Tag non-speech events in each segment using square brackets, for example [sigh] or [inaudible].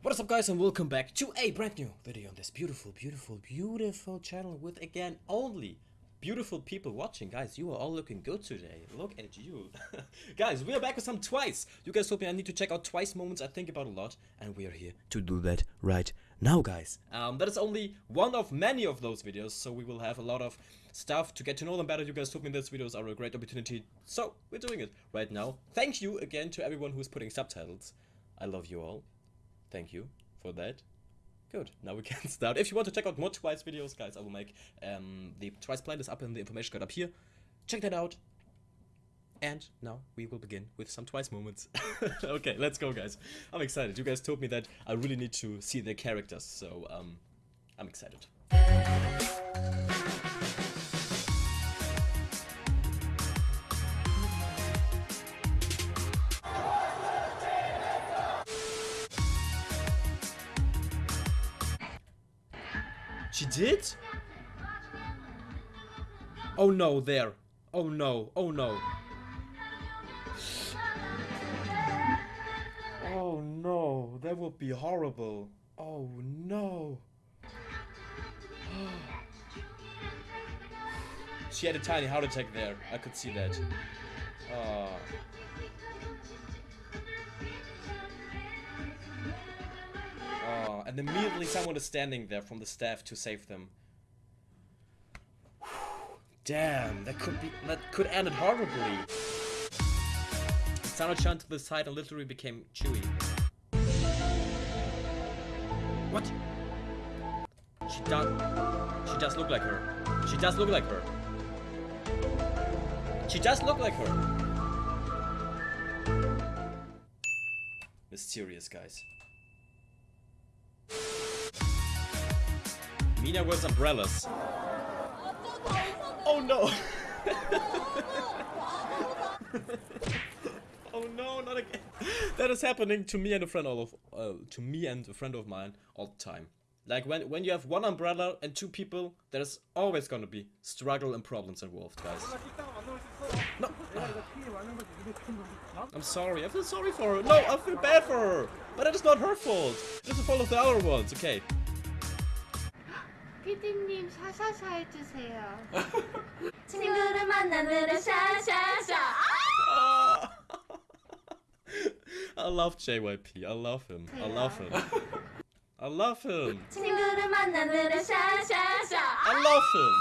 What is up guys and welcome back to a brand new video on this beautiful, beautiful, beautiful channel with again only beautiful people watching. Guys, you are all looking good today. Look at you. [laughs] guys, we are back with some Twice. You guys told me I need to check out Twice moments I think about a lot and we are here to do that right now guys. Um, that is only one of many of those videos so we will have a lot of stuff to get to know them better. You guys told me these videos are a great opportunity so we're doing it right now. Thank you again to everyone who's putting subtitles. I love you all. Thank you for that. Good, now we can [laughs] start. If you want to check out more Twice videos, guys, I will make um, the Twice playlist up in the information card up here. Check that out. And now we will begin with some Twice moments. [laughs] okay, let's go, guys. I'm excited. You guys told me that I really need to see their characters, so um, I'm excited. She did? Oh no, there. Oh no, oh no. Oh no, that would be horrible. Oh no. she had a tiny heart attack there. I could see that. Oh. And immediately someone is standing there from the staff to save them. Damn, that could be that could end it horribly. Sana-chan to the side and literally became Tzuyu. What? She does she does look like her. She does look like her. She does look like her. Mysterious guys. Mina wears umbrellas. Oh no! [laughs] oh no, not again. That is happening to me and a friend all of uh, to me and a friend of mine all the time. Like when when you have one umbrella and two people, there's always gonna be struggle and problems involved, guys. No. I'm sorry. I feel sorry for her. No, I feel bad for her. But it is not her fault. It is the fault of the other ones. Okay. 피디님 샤샤샤 해주세요. [laughs] 친구를 만나느라 샤샤샤 [laughs] I love JYP. I love him. I love him. I love him. 친구를 만나느라 샤샤샤 I love him.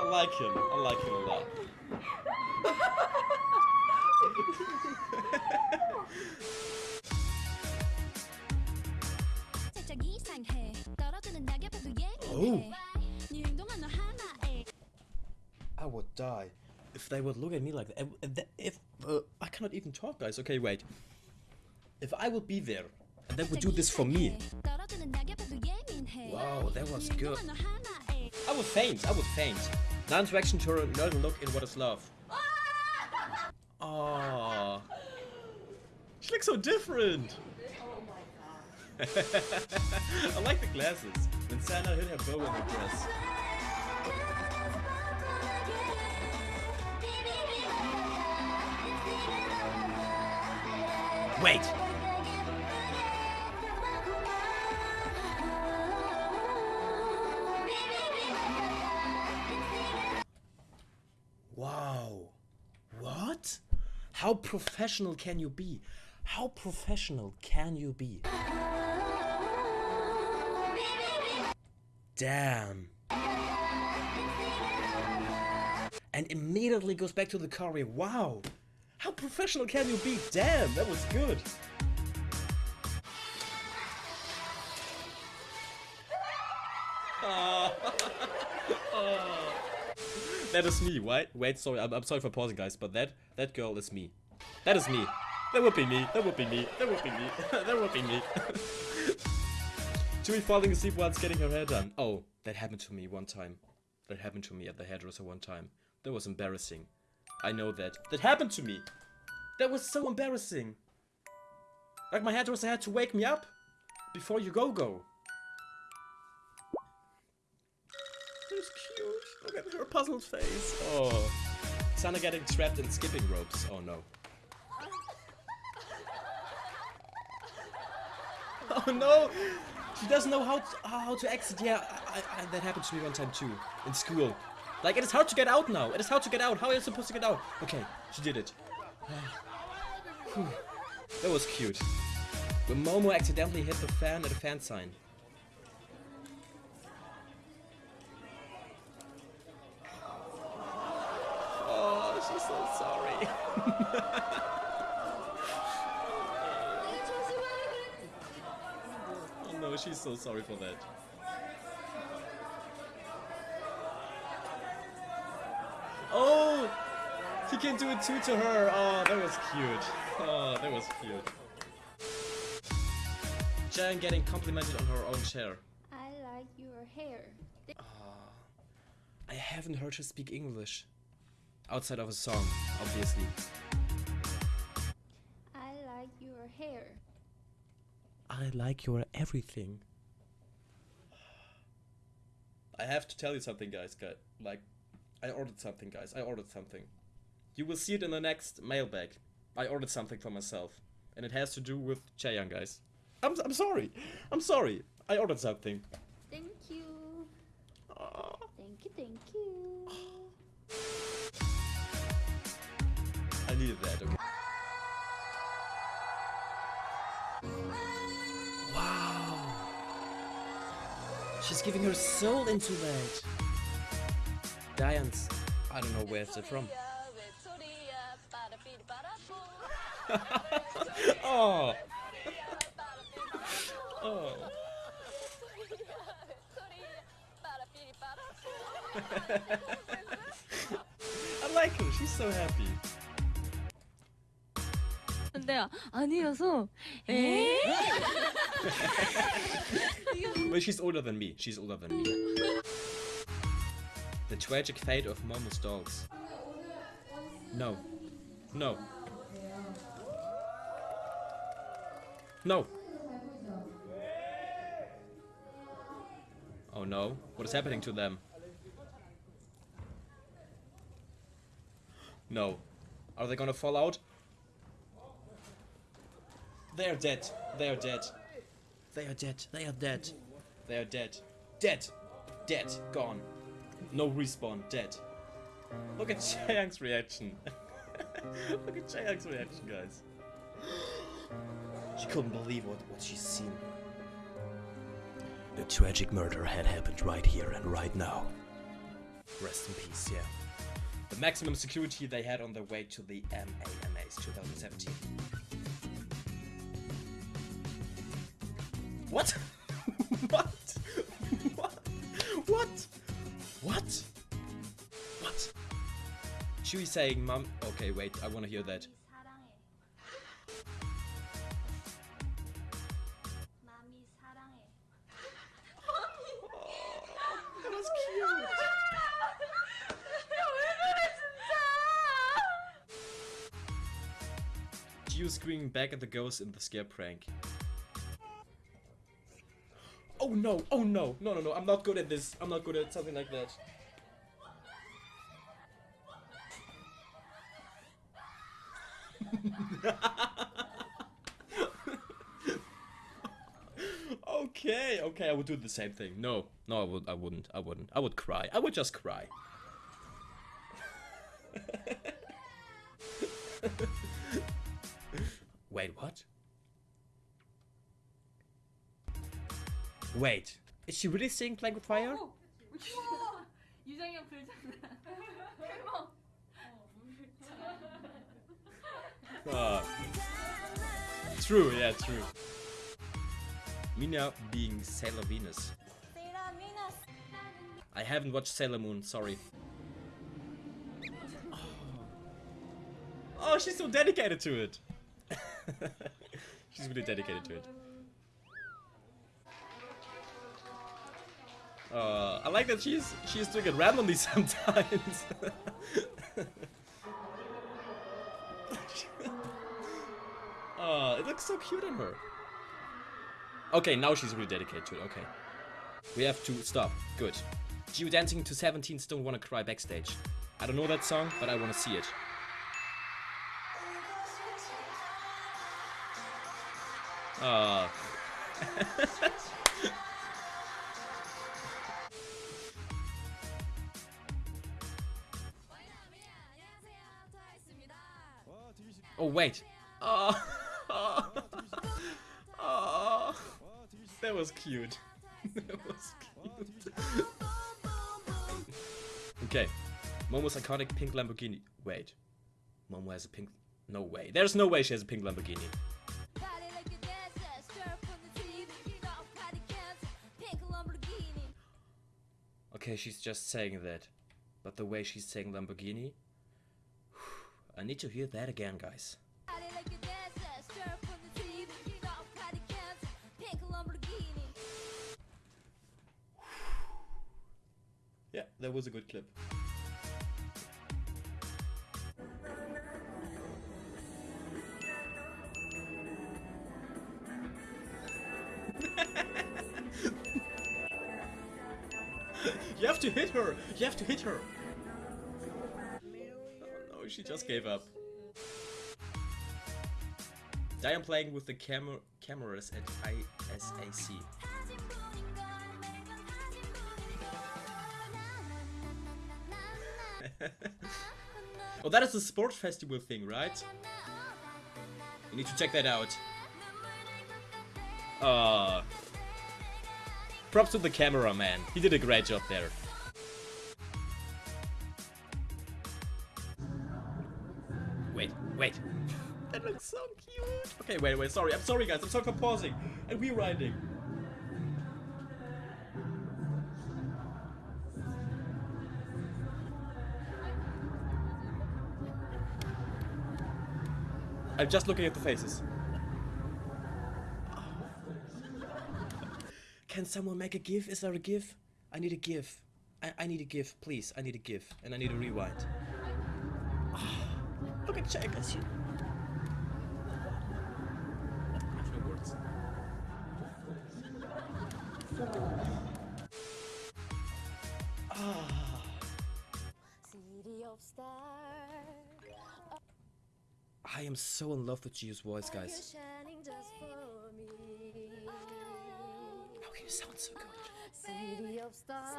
I like him. I like him a lot. [laughs] I would die if they would look at me like that. If, if uh, I cannot even talk, guys. Okay, wait. If I would be there, they would do this for me. Wow, that was good. I would faint. I would faint. Non-interaction to another look in what is love. [laughs] Ah. She looks so different. Oh [laughs] I like the glasses. When Sana hit her bow in the dress. Wait. Wow. What? How professional can you be? How professional can you be? Damn. And immediately goes back to the career. Wow. How professional can you be? Damn, that was good. [laughs] That is me, right? Wait, sorry, I'm, I'm sorry for pausing, guys, but that that girl is me. That is me. That would be me. That would be me. That would be me. [laughs] that would be me. [laughs] Tzuyu falling asleep whilst getting her hair done. Oh, that happened to me one time. That happened to me at the hairdresser one time. That was embarrassing. I know that. That happened to me. That was so embarrassing. Like my hairdresser had to wake me up before you go go. That's cute. Look at her puzzled face. Oh. Sana getting trapped in skipping ropes. Oh no. [laughs] Oh no! She doesn't know how to, how to exit. Yeah, I, I, that happened to me one time too in school. Like it is hard to get out now. It is hard to get out. How are you supposed to get out? Okay, she did it. [sighs] That was cute. When Momo accidentally hit the fan at a fan sign. Oh she's so sorry for that. Oh! He can do it too to her. Oh, that was cute. Oh, that was cute. Jan getting complimented on her own chair. I like your hair. Ah, I haven't heard her speak English. Outside of a song, obviously. I like your hair. I like your everything. I have to tell you something, guys. guys. Like, I ordered something, guys. I ordered something. You will see it in the next mailbag. I ordered something for myself, and it has to do with Chaeyoung, guys. I'm I'm sorry. I'm sorry. I ordered something. Thank you. Aw. Thank you, thank you. I needed that. Okay. She's giving her soul into that. Diane's. I don't know where it's from. [laughs] oh. oh. [laughs] I like her. She's so happy. 근데 아니어서 에? [laughs] Well, she's older than me. She's older than me. The tragic fate of Momo's dolls. No. No. No. Oh no. What is happening to them? No. Are they gonna fall out? They are dead. They are dead. They are dead. They are dead. They are dead. Dead. Dead. Gone. No respawn. Dead. Look at [laughs] Chaeyoung's reaction. [laughs] Look at Chaeyoung's reaction, guys. She couldn't believe what, what she's seen. A tragic murder had happened right here and right now. Rest in peace, yeah. The maximum security they had on their way to the MAMAs 2017. What? what? what? What? What? What? Tzuyu saying, Mom. Okay, wait, I want to hear that. you screaming back at the ghost in the scare prank. Oh no! Oh no! No no no! I'm not good at this. I'm not good at something like that. [laughs] okay, okay, I would do the same thing. No, no, I would, I wouldn't, I wouldn't. I would cry. I would just cry. [laughs] Wait, what? Wait, is she really singing Playing with Fire? 유정형 불장난 Ah. True, yeah, true. Mina being Sailor Venus. I haven't watched Sailor Moon, sorry. Oh, oh she's so dedicated to it. [laughs] she's really dedicated to it. Uh, I like that she's she's doing it randomly [laughs] sometimes. [laughs] Uh, it looks so cute on her. Okay, now she's really dedicated to it. Okay. We have to stop. Good. Jihyo dancing to 17 Don't Wanna Cry backstage. I don't know that song, but I wanna see it. Ah. [laughs] oh wait. Oh. [laughs] oh. That was cute. [laughs] that was cute. okay. Momo's iconic pink Lamborghini. Wait. Momo has a pink. No way. There's no way she has a pink Lamborghini. Okay, she's just saying that. But the way she's saying Lamborghini. I need to hear that again, guys. Yeah, that was a good clip. [laughs] you have to hit her! You have to hit her! She just gave up. I am playing with the camera cameras at ISAC. oh, [laughs] that is the sports festival thing, right? You need to check that out. Uh, props to the cameraman. He did a great job there. Wait, wait. that looks so cute. Okay, wait, wait, sorry. I'm sorry, guys. I'm sorry for pausing and rewinding. I'm just looking at the faces. Can someone make a GIF? Is there a GIF? I need a GIF. I, I need a GIF, please. I need a GIF. And I need a rewind. Look at Jack you. I have no words. Ah. City of stars, I am so in love with Jihyo's voice, guys. shining just for. How can you sound so good? City of stars,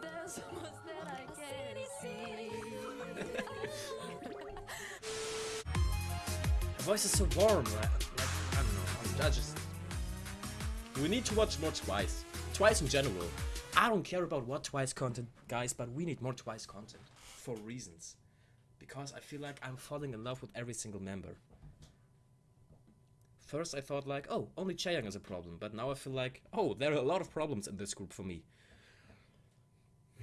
there's so much that I can't see. Her voice is so warm. Like, I don't know. I'm- I just. We need to watch more Twice. Twice in general. I don't care about what Twice content, guys, but we need more Twice content for reasons. Because I feel like I'm falling in love with every single member. First, I thought like, oh, only Chaeyoung is a problem, but now I feel like, oh, there are a lot of problems in this group for me. [sighs]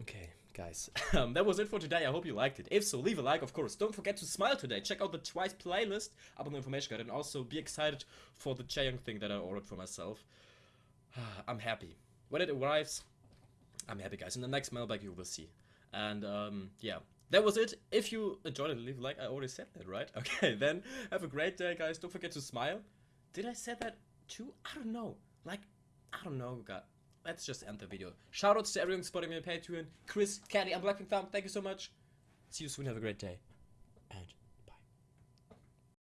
Okay, guys. [laughs] Um, that was it for today. I hope you liked it. If so, leave a like, of course. Don't forget to smile today. Check out the Twice playlist up on the information guide and also be excited for the Chaeyoung thing that I ordered for myself. [sighs] I'm happy. When it arrives, I'm happy, guys. In the next mailbag, you will see. And um, yeah, that was it. If you enjoyed it, leave a like. I already said that, right? [laughs] Okay, then have a great day, guys. Don't forget to smile. Did I say that too? I don't know. Like, I don't know, God. Let's just end the video. Shoutouts to everyone supporting me on Patreon. Chris, Caddy, and Blackpink Thumb, thank you so much. See you soon. Have a great day.